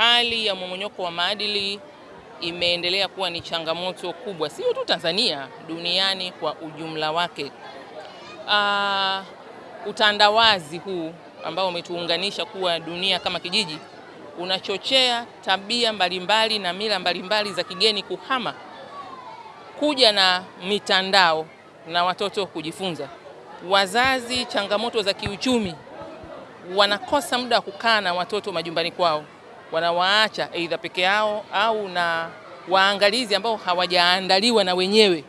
Hali ya mmomonyoko wa maadili imeendelea kuwa ni changamoto kubwa, sio tu Tanzania, duniani kwa ujumla wake. Uh, utandawazi huu ambao umetuunganisha kuwa dunia kama kijiji unachochea tabia mbalimbali na mila mbalimbali za kigeni kuhama kuja na mitandao na watoto kujifunza. Wazazi, changamoto za kiuchumi, wanakosa muda wa kukaa na watoto majumbani kwao, wanawaacha aidha peke yao au na waangalizi ambao hawajaandaliwa na wenyewe.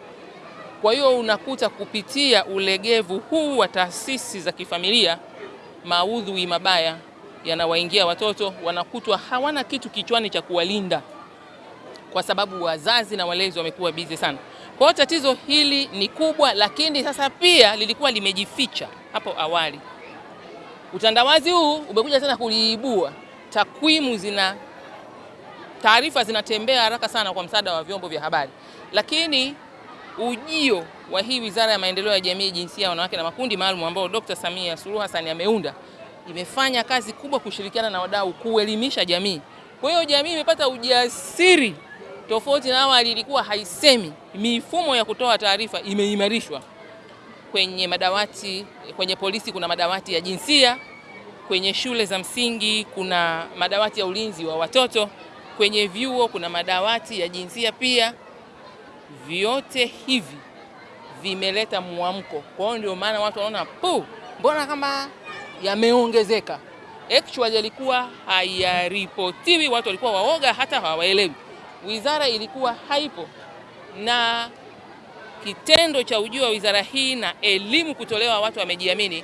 Kwa hiyo unakuta kupitia ulegevu huu wa taasisi za kifamilia, maudhui mabaya yanawaingia watoto, wanakutwa hawana kitu kichwani cha kuwalinda, kwa sababu wazazi na walezi wamekuwa bizi sana. Kwa hiyo tatizo hili ni kubwa, lakini sasa pia lilikuwa limejificha hapo awali. Utandawazi huu umekuja tena kuliibua. Takwimu zina taarifa zinatembea haraka sana kwa msaada wa vyombo vya habari, lakini ujio wa hii Wizara ya Maendeleo ya Jamii, Jinsia, Wanawake na Makundi Maalum ambao Dr. Samia Suluhu Hassan ameunda imefanya kazi kubwa kushirikiana na wadau kuelimisha jamii. Kwa hiyo jamii imepata ujasiri tofauti na awali, ilikuwa haisemi. Mifumo ya kutoa taarifa imeimarishwa kwenye madawati, kwenye polisi kuna madawati ya jinsia, kwenye shule za msingi kuna madawati ya ulinzi wa watoto, kwenye vyuo kuna madawati ya jinsia pia. Vyote hivi vimeleta mwamko. Kwa hiyo ndio maana watu wanaona pu, mbona kama yameongezeka. Actually yalikuwa hayaripotiwi, watu walikuwa waoga, hata hawaelewi. Wizara ilikuwa haipo, na kitendo cha ujio wa wizara hii na elimu kutolewa, watu wamejiamini,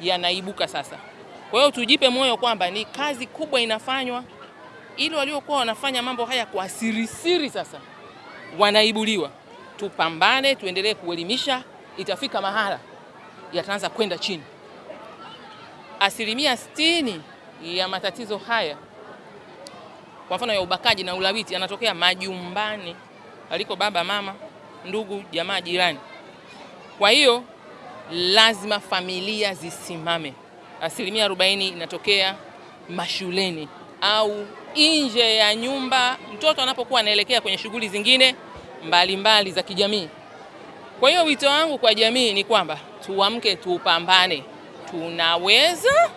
yanaibuka sasa. Kwa hiyo tujipe moyo kwamba ni kazi kubwa inafanywa, ili waliokuwa wanafanya mambo haya kwa sirisiri sasa wanaibuliwa. Tupambane, tuendelee kuelimisha, itafika mahala yataanza kwenda chini. Asilimia sitini ya matatizo haya kwa mfano ya ubakaji na ulawiti yanatokea majumbani aliko baba, mama, ndugu, jamaa, jirani. Kwa hiyo lazima familia zisimame. Asilimia arobaini inatokea mashuleni au nje ya nyumba, mtoto anapokuwa anaelekea kwenye shughuli zingine mbalimbali mbali za kijamii. Kwa hiyo wito wangu kwa jamii ni kwamba tuamke, tupambane. Tunaweza,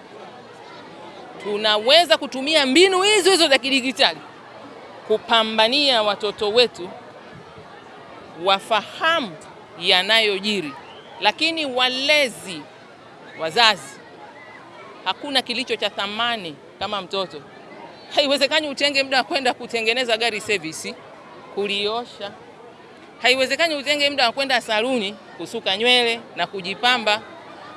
tunaweza kutumia mbinu hizo hizo za kidigitali kupambania watoto wetu wafahamu yanayojiri, lakini walezi, wazazi, hakuna kilicho cha thamani kama mtoto. Haiwezekani utenge muda wa kwenda kutengeneza gari service, kuliosha. Haiwezekani utenge muda wa kwenda saluni kusuka nywele na kujipamba.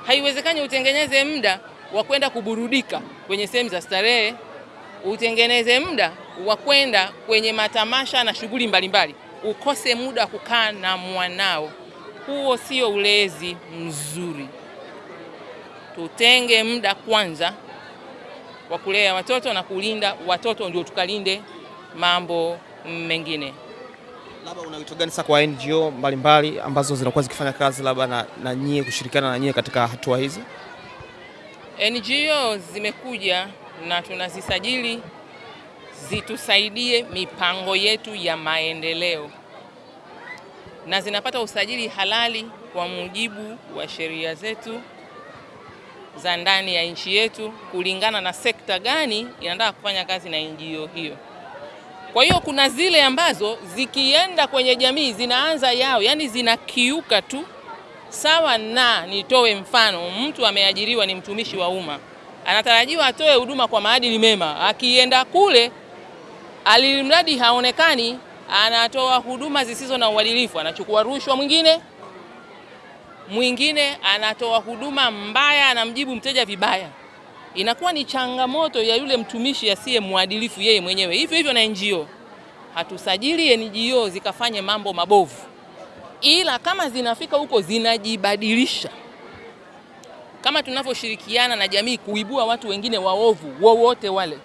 Haiwezekani utengeneze muda wa kwenda kuburudika kwenye sehemu za starehe, utengeneze muda wa kwenda kwenye matamasha na shughuli mbalimbali, ukose muda wa kukaa na mwanao. Huo sio ulezi mzuri. Tutenge muda kwanza wa kulea watoto na kulinda watoto, ndio tukalinde mambo mengine. Labda una wito gani sasa kwa NGO mbalimbali mbali, ambazo zinakuwa zikifanya kazi labda na, na nyie kushirikiana na nyie katika hatua hizi? NGO zimekuja na tunazisajili zitusaidie mipango yetu ya maendeleo na zinapata usajili halali kwa mujibu wa sheria zetu za ndani ya nchi yetu kulingana na sekta gani inataka kufanya kazi na NGO hiyo. Kwa hiyo kuna zile ambazo zikienda kwenye jamii zinaanza yao, yani zinakiuka tu. Sawa na nitoe mfano, mtu ameajiriwa ni mtumishi wa umma, anatarajiwa atoe huduma kwa maadili mema. Akienda kule, alimradi haonekani, anatoa huduma zisizo na uadilifu, anachukua rushwa. Mwingine mwingine anatoa huduma mbaya, anamjibu mteja vibaya. Inakuwa ni changamoto ya yule mtumishi asiye mwadilifu yeye mwenyewe. Hivyo hivyo na NGO, hatusajili NGO zikafanye mambo mabovu, ila kama zinafika huko zinajibadilisha, kama tunavyoshirikiana na jamii kuibua watu wengine waovu wowote wale.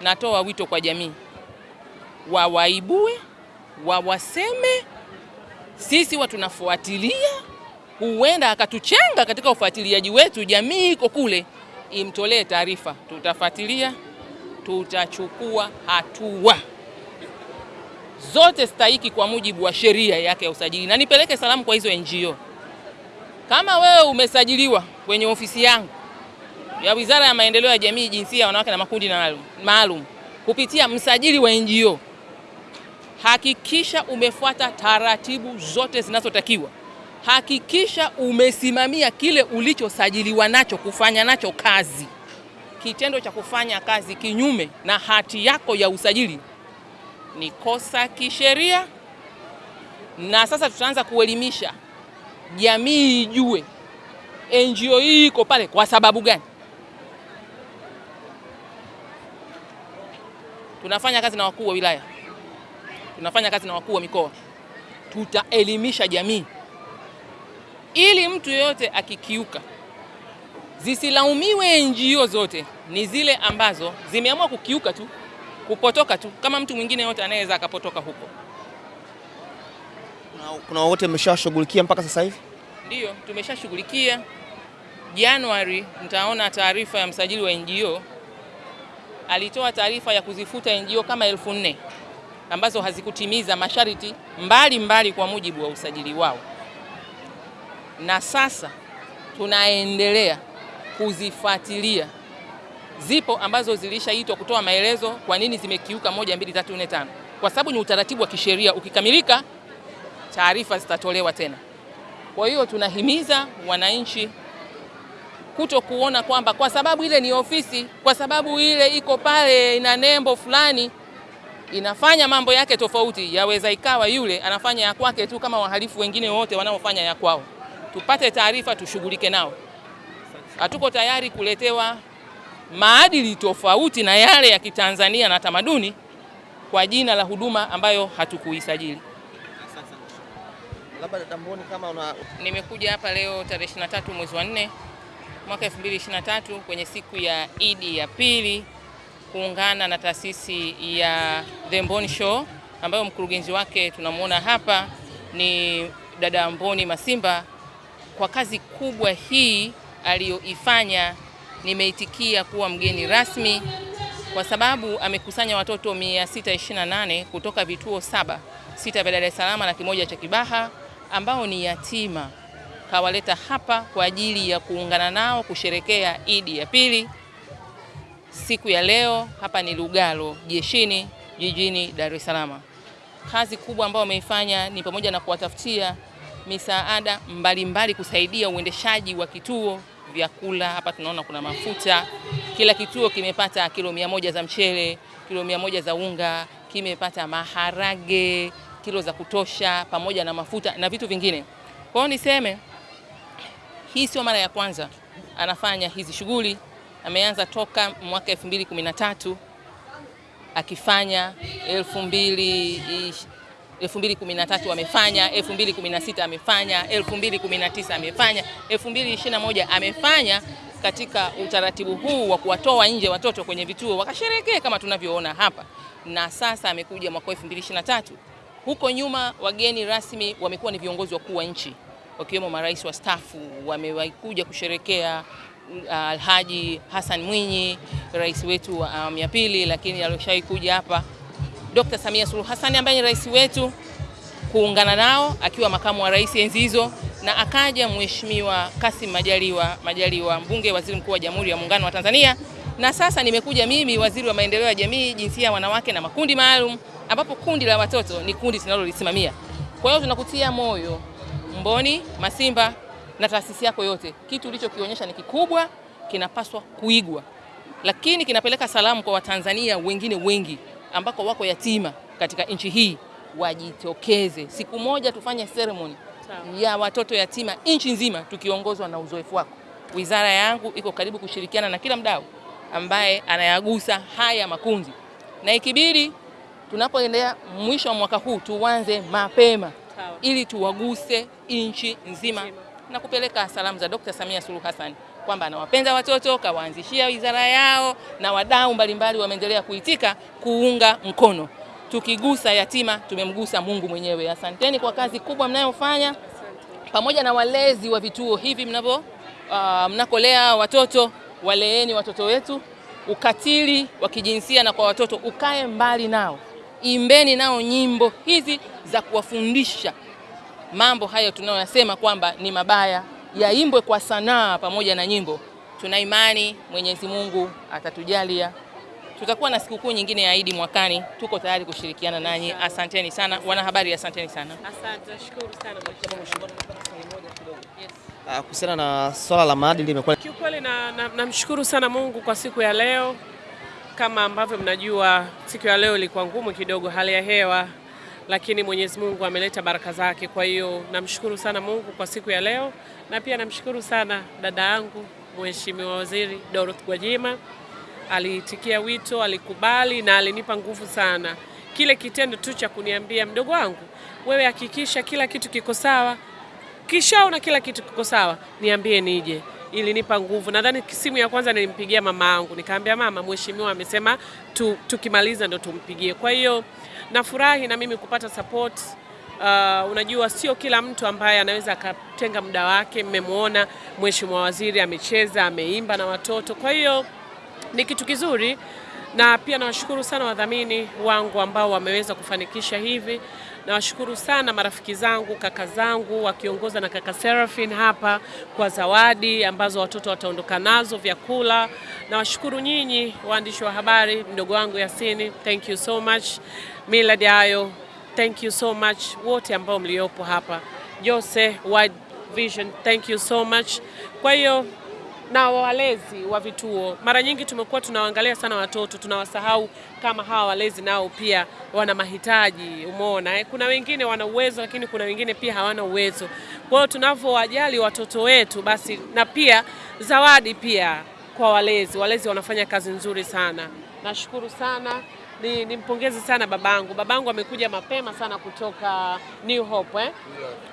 Natoa wito kwa jamii, wawaibue, wawaseme, sisi huwa tunafuatilia, huenda akatuchenga katika ufuatiliaji wetu, jamii iko kule imtolee taarifa, tutafuatilia tutachukua hatua. Zote stahiki kwa mujibu wa sheria yake ya usajili, na nipeleke salamu kwa hizo NGO. Kama wewe umesajiliwa kwenye ofisi yangu ya Wizara ya Maendeleo ya Jamii, Jinsia, Wanawake na Makundi maalum kupitia msajili wa NGO, hakikisha umefuata taratibu zote zinazotakiwa. Hakikisha umesimamia kile ulichosajiliwa nacho kufanya nacho kazi. Kitendo cha kufanya kazi kinyume na hati yako ya usajili ni kosa kisheria, na sasa tutaanza kuelimisha jamii ijue NGO hii iko pale kwa sababu gani. Tunafanya kazi na wakuu wa wilaya, tunafanya kazi na wakuu wa mikoa, tutaelimisha jamii ili mtu yeyote akikiuka, zisilaumiwe NGO zote, ni zile ambazo zimeamua kukiuka tu, kupotoka tu, kama mtu mwingine yote anayeweza akapotoka huko. Kuna, kuna wote mmeshashughulikia mpaka sasa hivi? Ndiyo, tumeshashughulikia. Januari mtaona taarifa ya msajili wa NGO alitoa taarifa ya kuzifuta NGO kama elfu nne ambazo hazikutimiza masharti mbalimbali mbali kwa mujibu wa usajili wao, na sasa tunaendelea kuzifuatilia. Zipo ambazo zilishaitwa kutoa maelezo kwa nini zimekiuka moja, mbili, tatu, nne, tano, kwa sababu ni utaratibu wa kisheria. Ukikamilika, taarifa zitatolewa tena. Kwa hiyo tunahimiza wananchi kuto kuona kwamba kwa sababu ile ni ofisi, kwa sababu ile iko pale ina nembo fulani inafanya mambo yake tofauti, yaweza ikawa yule anafanya ya kwake tu kama wahalifu wengine wote wanaofanya ya kwao. Tupate taarifa, tushughulike nao. Hatuko tayari kuletewa maadili tofauti na yale ya Kitanzania na tamaduni kwa jina la huduma ambayo hatukuisajili. Labda kama una Nimekuja hapa leo tarehe 23 mwezi wa 4 mwaka 2023 kwenye siku ya Idi ya pili kuungana na taasisi ya The Mboni Show ambayo mkurugenzi wake tunamwona hapa ni dada Mboni Masimba. Kwa kazi kubwa hii aliyoifanya, nimeitikia kuwa mgeni rasmi kwa sababu amekusanya watoto 628 kutoka vituo saba, sita vya Dar es Salaam na kimoja cha Kibaha ambao ni yatima kawaleta hapa kwa ajili ya kuungana nao kusherekea Idi ya pili siku ya leo. Hapa ni Lugalo jeshini jijini Dar es Salaam. Kazi kubwa ambayo wameifanya ni pamoja na kuwatafutia misaada mbalimbali kusaidia uendeshaji wa kituo, vyakula. Hapa tunaona kuna mafuta, kila kituo kimepata kilo mia moja za mchele, kilo mia moja za unga, kimepata maharage kilo za kutosha, pamoja na mafuta na vitu vingine. Kwa hiyo niseme hii sio mara ya kwanza anafanya hizi shughuli. Ameanza toka mwaka 2013 akifanya 2013 amefanya 2016 amefanya 2019 amefanya 2021 amefanya katika utaratibu huu wa kuwatoa nje watoto kwenye vituo wakasherekee kama tunavyoona hapa, na sasa amekuja mwaka 2023. Huko nyuma wageni rasmi wamekuwa ni viongozi wakuu wa nchi wakiwemo marais wastaafu wamewakuja kusherekea uh, Alhaji Hassan Mwinyi, rais wetu wa awamu ya pili, lakini alishawahi kuja hapa Dr. Samia Suluhu Hassan ambaye ni rais wetu kuungana nao akiwa makamu wa rais enzi hizo, na akaja Mheshimiwa Kassim Majaliwa Majaliwa, mbunge, waziri mkuu wa Jamhuri ya Muungano wa Tanzania, na sasa nimekuja mimi, waziri wa maendeleo ya jamii, jinsia, wanawake na makundi maalum, ambapo kundi la watoto ni kundi tunalolisimamia. Kwa hiyo tunakutia moyo Mboni Masimba na taasisi yako yote, kitu ulichokionyesha ni kikubwa, kinapaswa kuigwa, lakini kinapeleka salamu kwa Watanzania wengine wengi ambako wako yatima katika nchi hii, wajitokeze. Siku moja tufanye ceremony ya watoto yatima nchi nzima, tukiongozwa na uzoefu wako. Wizara yangu iko karibu kushirikiana na kila mdau ambaye anayagusa haya makundi, na ikibidi tunapoendea mwisho wa mwaka huu tuanze mapema ili tuwaguse nchi nzima na kupeleka salamu za Dr. Samia Suluhu Hassan kwamba anawapenda watoto, kawaanzishia wizara yao, na wadau mbalimbali wameendelea kuitika kuunga mkono. Tukigusa yatima tumemgusa Mungu mwenyewe. Asanteni kwa kazi kubwa mnayofanya, pamoja na walezi wa vituo hivi mnavyo uh, mnakolea watoto, waleeni watoto wetu ukatili wa kijinsia na kwa watoto ukae mbali nao, imbeni nao nyimbo hizi za kuwafundisha mambo hayo tunayoyasema kwamba ni mabaya, yaimbwe kwa sanaa pamoja na nyimbo. Tuna imani Mwenyezi Mungu atatujalia, tutakuwa na sikukuu nyingine ya Idi mwakani. Tuko tayari kushirikiana nanyi. Asanteni sana wanahabari, asanteni sana. Asante, nashukuru sana mheshimiwa. Ah, Kuhusiana na swala la maadili imekuwa Kiukweli na- na- namshukuru sana Mungu kwa siku ya leo. Kama ambavyo mnajua, siku ya leo ilikuwa ngumu kidogo, hali ya hewa, lakini Mwenyezi Mungu ameleta baraka zake. Kwa hiyo namshukuru sana Mungu kwa siku ya leo, na pia namshukuru sana dada yangu Mheshimiwa Waziri Dorothy Gwajima aliitikia wito, alikubali na alinipa nguvu sana. Kile kitendo tu cha kuniambia mdogo wangu, wewe hakikisha kila kitu kiko sawa, kishaona kila kitu kiko sawa, niambie nije. Ilinipa nguvu. Nadhani simu ya kwanza nilimpigia mama yangu, nikaambia mama, mheshimiwa amesema tu, tukimaliza ndo tumpigie. Kwa hiyo nafurahi na mimi kupata support. Uh, unajua sio kila mtu ambaye anaweza akatenga muda wake. Mmemwona mheshimiwa waziri amecheza, ameimba na watoto, kwa hiyo ni kitu kizuri, na pia nawashukuru sana wadhamini wangu ambao wameweza kufanikisha hivi. Nawashukuru sana marafiki zangu, kaka zangu wakiongoza na kaka seraphine hapa kwa zawadi ambazo watoto wataondoka nazo, vyakula. Nawashukuru nyinyi waandishi wa habari, mdogo wangu Yasini, thank you so much. Millard Ayo, thank you so much, wote ambao mliopo hapa, Jose Wide Vision, thank you so much. Kwa hiyo na walezi wa vituo, mara nyingi tumekuwa tunawaangalia sana watoto, tunawasahau kama hawa walezi nao pia wana mahitaji. Umeona eh? Kuna wengine wana uwezo, lakini kuna wengine pia hawana uwezo. Kwa hiyo tunavyowajali watoto wetu, basi na pia zawadi pia kwa walezi. Walezi wanafanya kazi nzuri sana, nashukuru sana. Ni nimpongeze sana babangu. Babangu amekuja mapema sana kutoka New Hope eh?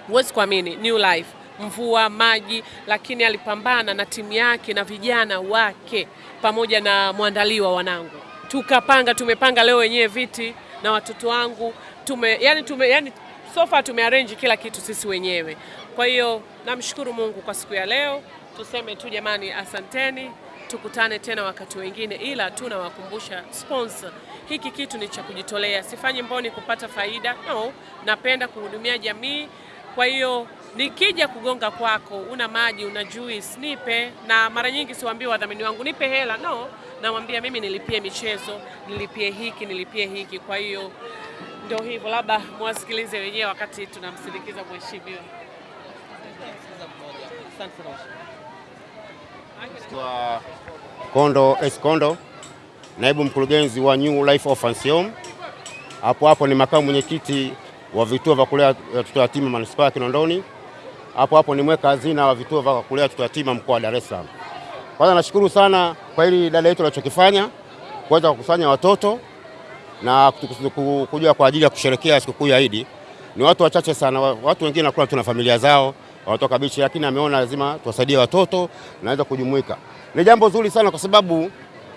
Huwezi kuamini, New Life mvua maji, lakini alipambana na timu yake na vijana wake pamoja na mwandaliwa wanangu, tukapanga tumepanga leo wenyewe viti na watoto wangu. Tume, yani tume, yani sofa tumearrange kila kitu sisi wenyewe. Kwa hiyo namshukuru Mungu kwa siku ya leo, tuseme tu jamani, asanteni, tukutane tena wakati wengine, ila tunawakumbusha sponsor, hiki kitu ni cha kujitolea, sifanyi mboni kupata faida, no, napenda kuhudumia jamii. Kwa hiyo nikija kugonga kwako, una maji, una juice, nipe. Na mara nyingi siwaambii wadhamini wangu nipe hela, no, namwambia mimi nilipie michezo, nilipie hiki, nilipie hiki. Kwa hiyo ndio hivyo, labda mwasikilize wenyewe wakati tunamsindikiza mheshimiwa. Kwa Kondo S Kondo, naibu mkurugenzi wa New Life Orphans Home. Hapo hapo ni makamu mwenyekiti wa vituo vya kulea watoto yatima manispaa ya Kinondoni. Hapo hapo ni mweka hazina wa vituo vya kulea watoto yatima mkoa wa Dar es Salaam. Kwanza nashukuru sana kwa hili dada yetu alichokifanya kuweza kukusanya watoto na kuja kwa ajili ya kusherekea sikukuu ya Idi. Ni watu wachache sana, watu wengine nakula tu na familia zao wanatoka bichi, lakini ameona lazima tuwasaidie watoto naweza kujumuika. Ni jambo zuri sana kwa sababu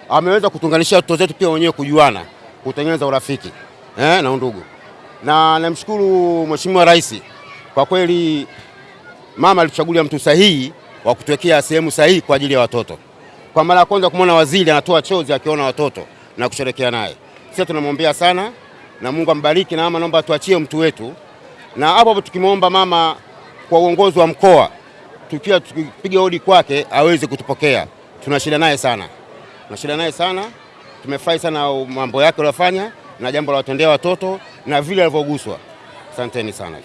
ameweza kutunganisha watoto zetu pia wenyewe kujuana, kutengeneza urafiki eh, na undugu. Na namshukuru Mheshimiwa Rais kwa kweli, mama alituchagulia mtu sahihi wa kutuwekea sehemu sahihi kwa ajili ya watoto. Kwa mara ya kwanza kumwona waziri anatoa chozi akiona watoto na kusherekea naye, sisi tunamwombea sana na Mungu ambariki, na mama naomba atuachie mtu wetu, na hapo hapo tukimwomba mama kwa uongozi wa mkoa tukiwa tukipiga hodi kwake aweze kutupokea. Tuna shida naye sana, tuna shida naye sana. Tumefurahi sana mambo yake aliyofanya na jambo la watendea watoto na vile alivyoguswa. Asanteni sana.